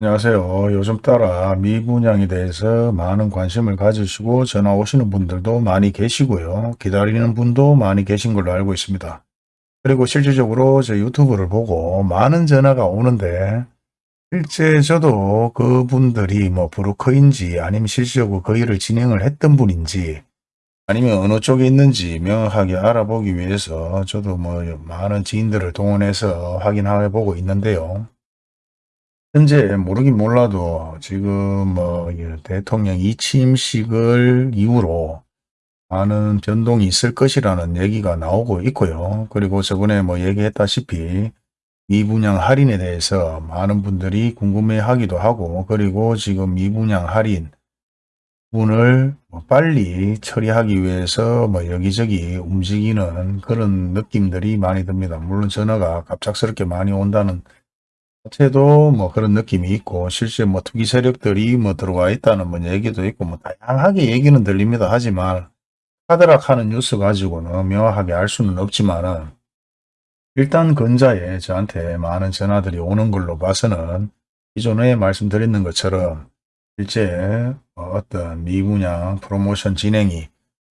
안녕하세요. 요즘 따라 미분양에 대해서 많은 관심을 가지시고 전화 오시는 분들도 많이 계시고요. 기다리는 분도 많이 계신 걸로 알고 있습니다. 그리고 실질적으로 제 유튜브를 보고 많은 전화가 오는데 실제 저도 그분들이 뭐 브로커인지 아니면 실질적으로 그 일을 진행을 했던 분인지 아니면 어느 쪽에 있는지 명확하게 알아보기 위해서 저도 뭐 많은 지인들을 동원해서 확인해 보고 있는데요. 현재 모르긴 몰라도 지금 뭐 대통령 이취임식을 이후로 많은 변동이 있을 것이라는 얘기가 나오고 있고요. 그리고 저번에 뭐 얘기했다시피 미분양 할인에 대해서 많은 분들이 궁금해 하기도 하고 그리고 지금 미분양 할인 분을 뭐 빨리 처리하기 위해서 뭐 여기저기 움직이는 그런 느낌들이 많이 듭니다. 물론 전화가 갑작스럽게 많이 온다는 자체도 뭐 그런 느낌이 있고 실제 뭐 투기 세력들이 뭐 들어와 있다는 뭐 얘기도 있고 뭐 다양하게 얘기는 들립니다. 하지만 하드락하는 뉴스 가지고는 명확하게 알 수는 없지만은 일단 근자에 저한테 많은 전화들이 오는 걸로 봐서는 기존에 말씀드렸는 것처럼 실제 어떤 미분양 프로모션 진행이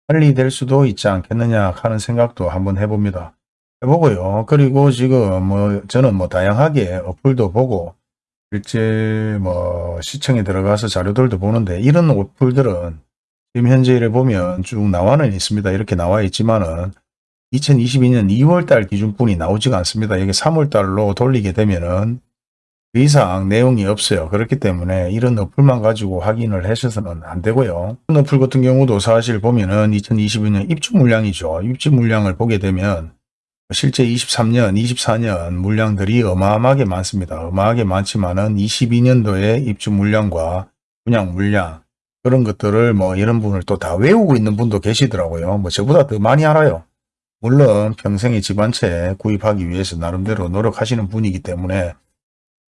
빨리 될 수도 있지 않겠느냐 하는 생각도 한번 해봅니다. 해보고요. 그리고 지금 뭐 저는 뭐 다양하게 어플도 보고 실제 뭐 시청에 들어가서 자료들도 보는데 이런 어플들은 지금 현재를 보면 쭉 나와는 있습니다. 이렇게 나와 있지만은 2022년 2월달 기준뿐이 나오지가 않습니다. 여기 3월달로 돌리게 되면은 그 이상 내용이 없어요. 그렇기 때문에 이런 어플만 가지고 확인을 하셔서는 안 되고요. 어플 같은 경우도 사실 보면은 2022년 입주 물량이죠. 입주 물량을 보게 되면 실제 23년, 24년 물량들이 어마어마하게 많습니다. 어마하게 많지만은 22년도에 입주 물량과 분양 물량 그런 것들을 뭐 이런 분을 또 다 외우고 있는 분도 계시더라고요. 뭐 저보다 더 많이 알아요. 물론 평생의 집안채 구입하기 위해서 나름대로 노력하시는 분이기 때문에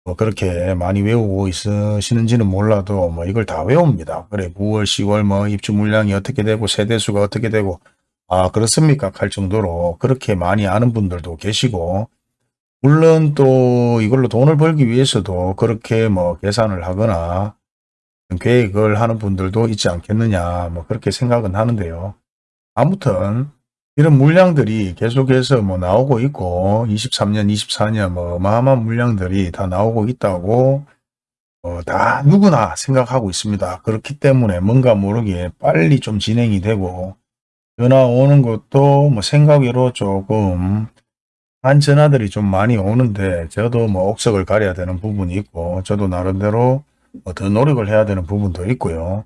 뭐 그렇게 많이 외우고 있으시는지는 몰라도 뭐 이걸 다 외웁니다. 그래 9월, 10월 뭐 입주 물량이 어떻게 되고 세대수가 어떻게 되고 아 그렇습니까? 할 정도로 그렇게 많이 아는 분들도 계시고 물론 또 이걸로 돈을 벌기 위해서도 그렇게 뭐 계산을 하거나 계획을 하는 분들도 있지 않겠느냐 뭐 그렇게 생각은 하는데요. 아무튼 이런 물량들이 계속해서 뭐 나오고 있고 23년 24년 뭐 어마어마한 물량들이 다 나오고 있다고 어, 다 누구나 생각하고 있습니다. 그렇기 때문에 뭔가 모르게 빨리 좀 진행이 되고 전화 오는 것도 뭐 생각외로 조금 한 전화들이 좀 많이 오는데 저도 뭐 옥석을 가려야 되는 부분이 있고 저도 나름대로 뭐 더 노력을 해야 되는 부분도 있고요.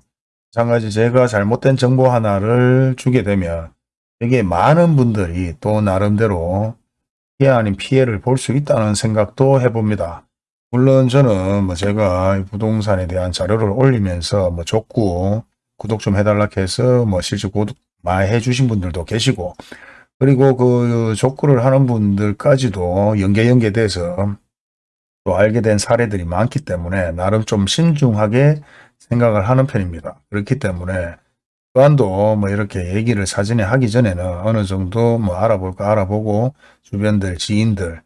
마찬가지 제가 잘못된 정보 하나를 주게 되면 되게 많은 분들이 또 나름대로 피해 아닌 피해를 볼 수 있다는 생각도 해봅니다. 물론 저는 뭐 제가 부동산에 대한 자료를 올리면서 뭐 족구 구독 좀 해달라 해서 뭐 실제 구독 많이 해주신 분들도 계시고 그리고 그 족구를 하는 분들까지도 연계 연계돼서 또 알게 된 사례들이 많기 때문에 나름 좀 신중하게 생각을 하는 편입니다. 그렇기 때문에 또한도 뭐 이렇게 얘기를 사전에 하기 전에는 어느 정도 뭐 알아볼까 알아보고 주변들 지인들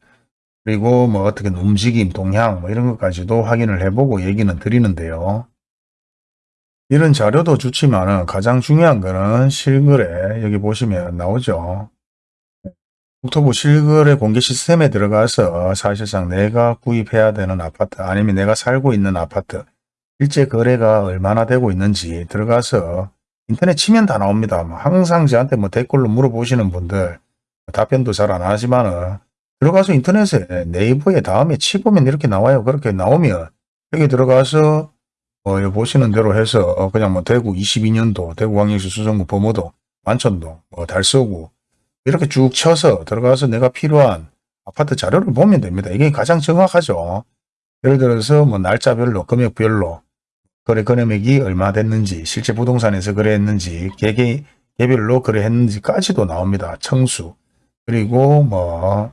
그리고 뭐 어떻게 움직임 동향 뭐 이런 것까지도 확인을 해보고 얘기는 드리는데요. 이런 자료도 좋지만 가장 중요한 거는 실거래 여기 보시면 나오죠. 국토부 실거래 공개 시스템에 들어가서 사실상 내가 구입해야 되는 아파트 아니면 내가 살고 있는 아파트 실제 거래가 얼마나 되고 있는지 들어가서 인터넷 치면 다 나옵니다. 뭐 항상 저한테 뭐 댓글로 물어보시는 분들 답변도 잘 안 하지만은 들어가서 인터넷에 네이버에 다음에 치보면 이렇게 나와요. 그렇게 나오면 여기 들어가서 어, 보시는 대로 해서 어, 그냥 뭐 대구 22년도, 대구 광역시 수성구 범어도, 만천동, 뭐 달서구 이렇게 쭉 쳐서 들어가서 내가 필요한 아파트 자료를 보면 됩니다. 이게 가장 정확하죠. 예를 들어서 뭐 날짜별로, 금액별로 거래 금액이 얼마 됐는지, 실제 부동산에서 거래했는지, 개개, 개별로 거래했는지까지도 나옵니다. 청수. 그리고 뭐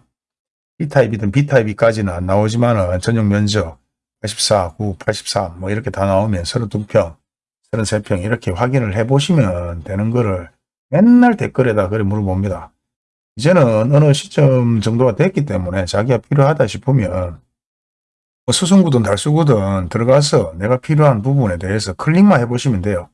B타입이든 B타입이까지는 안 나오지만은 전용 면적, 84, 9, 83뭐 이렇게 다 나오면 32평, 33평 이렇게 확인을 해 보시면 되는 거를 맨날 댓글에다 그래 물어봅니다. 이제는 어느 시점 정도가 됐기 때문에 자기가 필요하다 싶으면 뭐 수성구든 달수구든 들어가서 내가 필요한 부분에 대해서 클릭만 해보시면 돼요.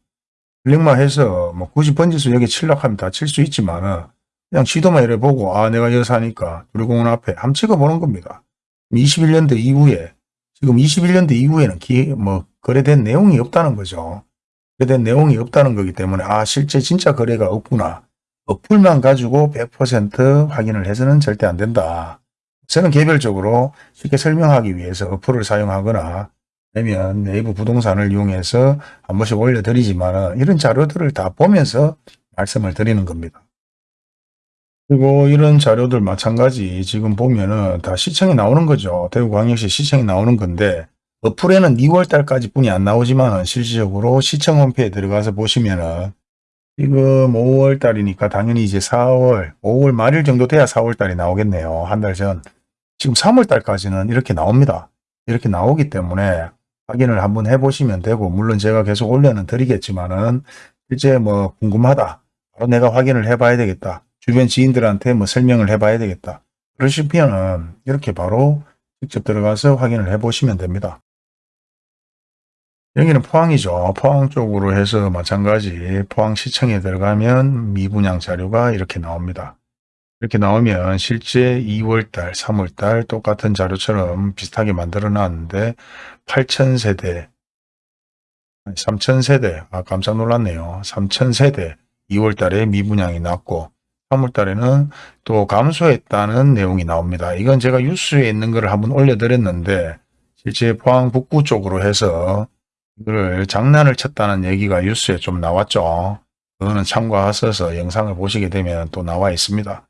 클릭만 해서 뭐 굳이 번지수 여기 칠려고 하면 다 칠 수 있지만은 그냥 지도만 이래 보고 아 내가 여기 사니까 두리공원 앞에 한번 찍어보는 겁니다. 21년도 이후에 지금 21년도 이후에는 기, 뭐 거래된 내용이 없다는 거죠. 거래된 내용이 없다는 거기 때문에 아 실제 진짜 거래가 없구나. 어플만 가지고 100% 확인을 해서는 절대 안 된다. 저는 개별적으로 쉽게 설명하기 위해서 어플을 사용하거나 아니면 네이버 부동산을 이용해서 한 번씩 올려드리지만 이런 자료들을 다 보면서 말씀을 드리는 겁니다. 그리고 이런 자료들 마찬가지 지금 보면은 다 시청이 나오는 거죠. 대구광역시 시청이 나오는 건데 어플에는 2월 달까지 뿐이 안 나오지만 실질적으로 시청 홈페이지에 들어가서 보시면은 지금 5월 달이니까 당연히 이제 4월, 5월 말일 정도 돼야 4월 달이 나오겠네요. 한 달 전. 지금 3월 달까지는 이렇게 나옵니다. 이렇게 나오기 때문에 확인을 한번 해보시면 되고 물론 제가 계속 올려는 드리겠지만은 실제 뭐 궁금하다. 바로 내가 확인을 해봐야 되겠다. 주변 지인들한테 뭐 설명을 해봐야 되겠다. 그러시면은 이렇게 바로 직접 들어가서 확인을 해보시면 됩니다. 여기는 포항이죠. 포항 쪽으로 해서 마찬가지 포항시청에 들어가면 미분양 자료가 이렇게 나옵니다. 이렇게 나오면 실제 2월달, 3월달 똑같은 자료처럼 비슷하게 만들어 놨는데 8,000세대, 3,000세대, 아 깜짝 놀랐네요. 3,000세대 2월달에 미분양이 났고 3월달에는 또 감소했다는 내용이 나옵니다. 이건 제가 뉴스에 있는 거를 한번 올려드렸는데 실제 포항 북구 쪽으로 해서 이거를 장난을 쳤다는 얘기가 뉴스에 좀 나왔죠. 그거는 참고하셔서 영상을 보시게 되면 또 나와 있습니다.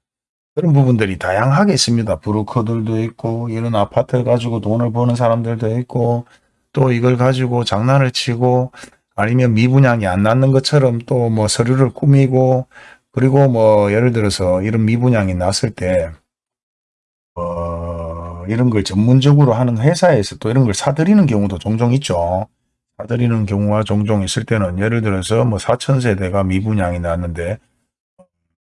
그런 부분들이 다양하게 있습니다. 브로커들도 있고 이런 아파트 가지고 돈을 버는 사람들도 있고 또 이걸 가지고 장난을 치고 아니면 미분양이 안 났는 것처럼 또 뭐 서류를 꾸미고 그리고 뭐 예를 들어서 이런 미분양이 났을 때 어, 이런 걸 전문적으로 하는 회사에서 또 이런 걸 사들이는 경우도 종종 있죠. 사들이는 경우가 종종 있을 때는 예를 들어서 뭐 4천세대가 미분양이 났는데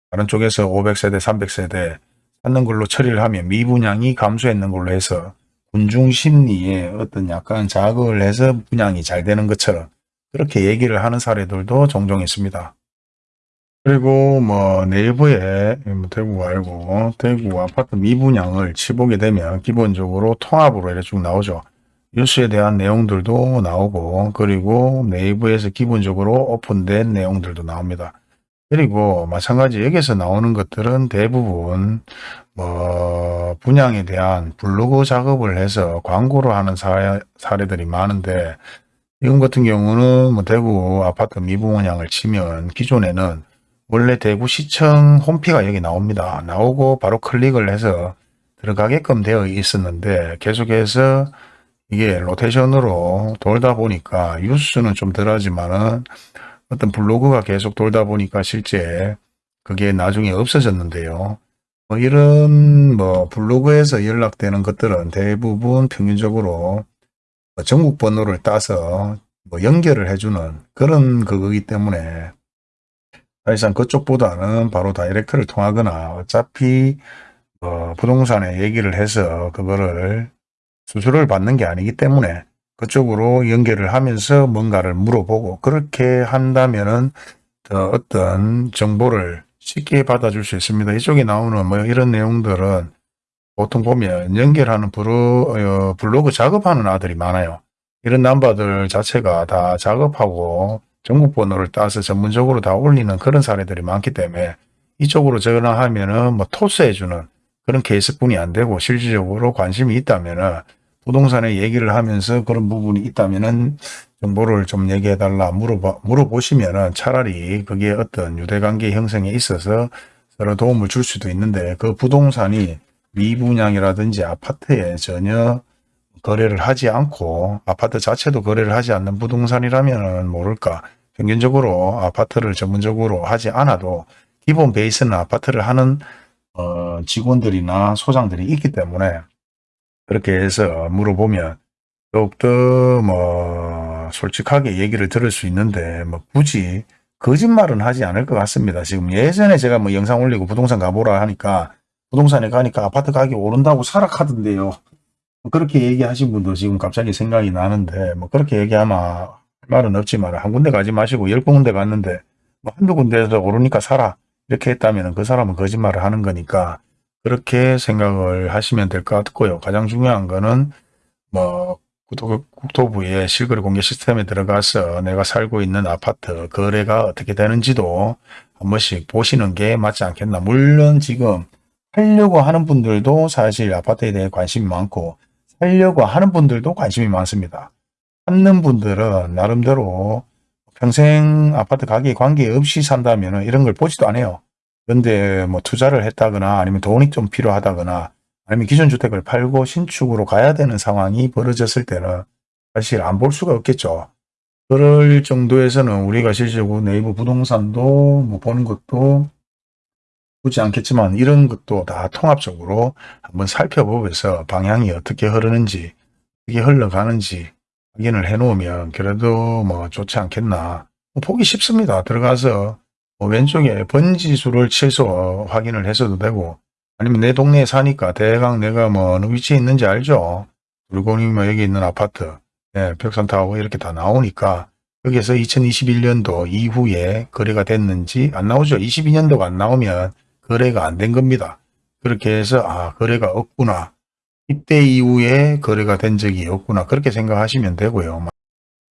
다른 쪽에서 500세대, 300세대 찾는 걸로 처리를 하면 미분양이 감소했는 걸로 해서 군중 심리에 어떤 약간 자극을 해서 분양이 잘 되는 것처럼 그렇게 얘기를 하는 사례들도 종종 있습니다. 그리고 뭐 네이버에 뭐 대구 말고 대구 아파트 미분양을 치보게 되면 기본적으로 통합으로 이렇게 쭉 나오죠. 뉴스에 대한 내용들도 나오고 그리고 네이버에서 기본적으로 오픈된 내용들도 나옵니다. 그리고 마찬가지 여기서 나오는 것들은 대부분 뭐 분양에 대한 블로그 작업을 해서 광고를 하는 사, 사례들이 많은데 이건 같은 경우는 뭐 대구 아파트 미분양을 치면 기존에는 원래 대구시청 홈피가 여기 나옵니다. 나오고 바로 클릭을 해서 들어가게끔 되어 있었는데 계속해서 이게 로테이션으로 돌다 보니까 뉴스는 좀 덜하지만은 어떤 블로그가 계속 돌다 보니까 실제 그게 나중에 없어졌는데요. 뭐 이런 뭐 블로그에서 연락되는 것들은 대부분 평균적으로 뭐 전국 번호를 따서 뭐 연결을 해주는 그런 그거기 때문에 사실상 그쪽보다는 바로 다이렉트를 통하거나 어차피 어 부동산에 얘기를 해서 그거를 수수료를 받는 게 아니기 때문에 그쪽으로 연결을 하면서 뭔가를 물어보고 그렇게 한다면은 더 어떤 정보를 쉽게 받아줄 수 있습니다. 이쪽에 나오는 뭐 이런 내용들은 보통 보면 연결하는 어, 블로그 작업하는 아들이 많아요. 이런 남바들 자체가 다 작업하고 전국 번호를 따서 전문적으로 다 올리는 그런 사례들이 많기 때문에 이쪽으로 전화하면 은 뭐 토스해주는 그런 케이스뿐이 안 되고 실질적으로 관심이 있다면 은 부동산에 얘기를 하면서 그런 부분이 있다면 은 정보를 좀 얘기해 달라 물어봐, 물어보시면 은 차라리 그게 어떤 유대관계 형성에 있어서 서로 도움을 줄 수도 있는데 그 부동산이 미분양이라든지 아파트에 전혀 거래를 하지 않고 아파트 자체도 거래를 하지 않는 부동산이라면 모를까 평균적으로 아파트를 전문적으로 하지 않아도 기본 베이스는 아파트를 하는 어, 직원들이나 소장들이 있기 때문에 그렇게 해서 물어보면 더욱더 뭐 솔직하게 얘기를 들을 수 있는데 뭐 굳이 거짓말은 하지 않을 것 같습니다. 지금 예전에 제가 뭐 영상 올리고 부동산 가보라 하니까 부동산에 가니까 아파트 가격이 오른다고 사락하던데요. 뭐 그렇게 얘기하신 분도 지금 갑자기 생각이 나는데 뭐 그렇게 얘기하면 할 말은 없지만 한 군데 가지 마시고 열 군데 갔는데 뭐 한두 군데에서 오르니까 살아 이렇게 했다면 그 사람은 거짓말을 하는 거니까 그렇게 생각을 하시면 될 것 같고요. 가장 중요한 거는 뭐 국토- 국토부의 실거래 공개 시스템에 들어가서 내가 살고 있는 아파트 거래가 어떻게 되는지도 한 번씩 보시는 게 맞지 않겠나. 물론 지금 살려고 하는 분들도 사실 아파트에 대해 관심이 많고 살려고 하는 분들도 관심이 많습니다. 찾는 분들은 나름대로 평생 아파트 가격에 관계없이 산다면 이런 걸 보지도 않아요. 그런데 뭐 투자를 했다거나 아니면 돈이 좀 필요하다거나 아니면 기존 주택을 팔고 신축으로 가야 되는 상황이 벌어졌을 때는 사실 안 볼 수가 없겠죠. 그럴 정도에서는 우리가 실질적으로 네이버 부동산도 뭐 보는 것도 보지 않겠지만 이런 것도 다 통합적으로 한번 살펴보면서 방향이 어떻게 흐르는지 어떻게 흘러가는지 확인을 해 놓으면 그래도 뭐 좋지 않겠나 뭐 보기 쉽습니다. 들어가서 뭐 왼쪽에 번지수를 최소 확인을 해서도 되고 아니면 내 동네에 사니까 대강 내가 뭐 어느 위치에 있는지 알죠. 물건이 뭐 여기 있는 아파트 예, 벽산타워 이렇게 다 나오니까 여기에서 2021년도 이후에 거래가 됐는지 안 나오죠. 22년도가 안 나오면 거래가 안 된 겁니다. 그렇게 해서 아 거래가 없구나. 이때 이후에 거래가 된 적이 없구나. 그렇게 생각하시면 되고요.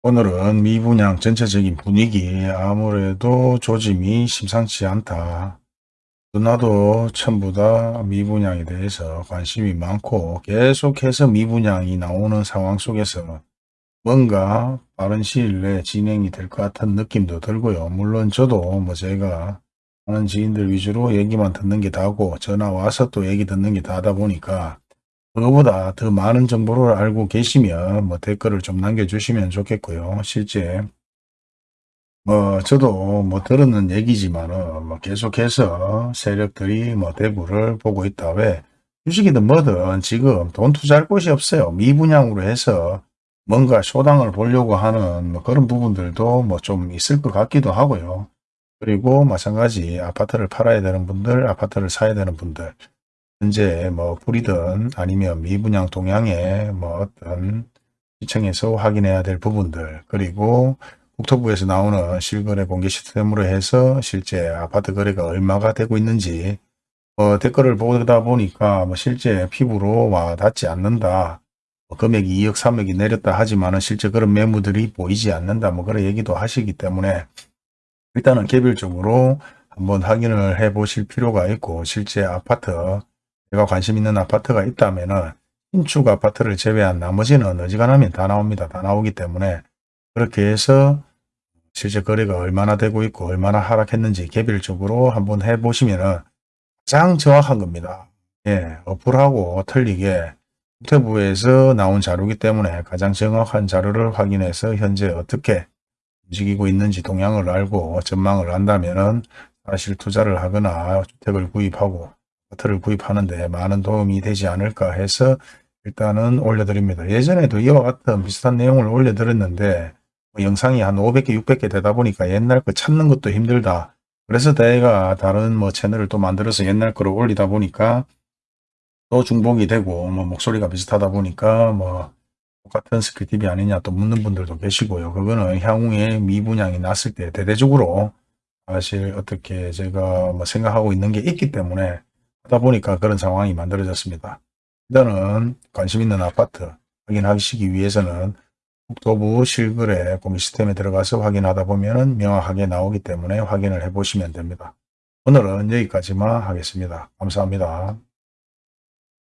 오늘은 미분양 전체적인 분위기 아무래도 조짐이 심상치 않다. 누나도 전부 다 미분양에 대해서 관심이 많고 계속해서 미분양이 나오는 상황 속에서 뭔가 빠른 시일 내에 진행이 될 것 같은 느낌도 들고요. 물론 저도 뭐 제가 아는 지인들 위주로 얘기만 듣는 게 다고 전화 와서 또 얘기 듣는 게 다다 보니까 그거보다 더 많은 정보를 알고 계시면 뭐 댓글을 좀 남겨주시면 좋겠고요. 실제 뭐 저도 뭐 들었는 얘기지만은 뭐 계속해서 세력들이 뭐 대구를 보고 있다. 왜 주식이든 뭐든 지금 돈 투자할 곳이 없어요. 미분양으로 해서 뭔가 쇼당을 보려고 하는 뭐 그런 부분들도 뭐 좀 있을 것 같기도 하고요. 그리고 마찬가지 아파트를 팔아야 되는 분들, 아파트를 사야 되는 분들, 현재 뭐 불이든 아니면 미분양 동향의 뭐 어떤 시청에서 확인해야 될 부분들, 그리고 국토부에서 나오는 실거래 공개 시스템으로 해서 실제 아파트 거래가 얼마가 되고 있는지 어, 댓글을 보다 보니까 뭐 실제 피부로 와 닿지 않는다. 뭐 금액이 2억 3억이 내렸다 하지만 실제 그런 매물들이 보이지 않는다. 뭐 그런 얘기도 하시기 때문에 일단은 개별적으로 한번 확인을 해 보실 필요가 있고 실제 아파트 제가 관심 있는 아파트가 있다면은 신축 아파트를 제외한 나머지는 어지간하면 다 나옵니다. 다 나오기 때문에 그렇게 해서 실제 거래가 얼마나 되고 있고 얼마나 하락했는지 개별적으로 한번 해보시면은 가장 정확한 겁니다. 예, 어플하고 틀리게 국토부에서 나온 자료이기 때문에 가장 정확한 자료를 확인해서 현재 어떻게 움직이고 있는지 동향을 알고 전망을 한다면은 사실 투자를 하거나 주택을 구입하고 아파트를 구입하는데 많은 도움이 되지 않을까 해서 일단은 올려드립니다. 예전에도 이와 같은 비슷한 내용을 올려드렸는데 뭐 영상이 한 500개, 600개 되다 보니까 옛날 거 찾는 것도 힘들다. 그래서 내가 다른 뭐 채널을 또 만들어서 옛날 거를 올리다 보니까 또 중복이 되고 뭐 목소리가 비슷하다 보니까 뭐 똑같은 스크립이 아니냐 또 묻는 분들도 계시고요. 그거는 향후에 미분양이 났을 때 대대적으로 사실 어떻게 제가 뭐 생각하고 있는 게 있기 때문에 하다 보니까 그런 상황이 만들어졌습니다. 일단은 관심 있는 아파트 확인하시기 위해서는 국토부 실거래 공개 시스템에 들어가서 확인하다 보면 명확하게 나오기 때문에 확인을 해 보시면 됩니다. 오늘은 여기까지만 하겠습니다. 감사합니다.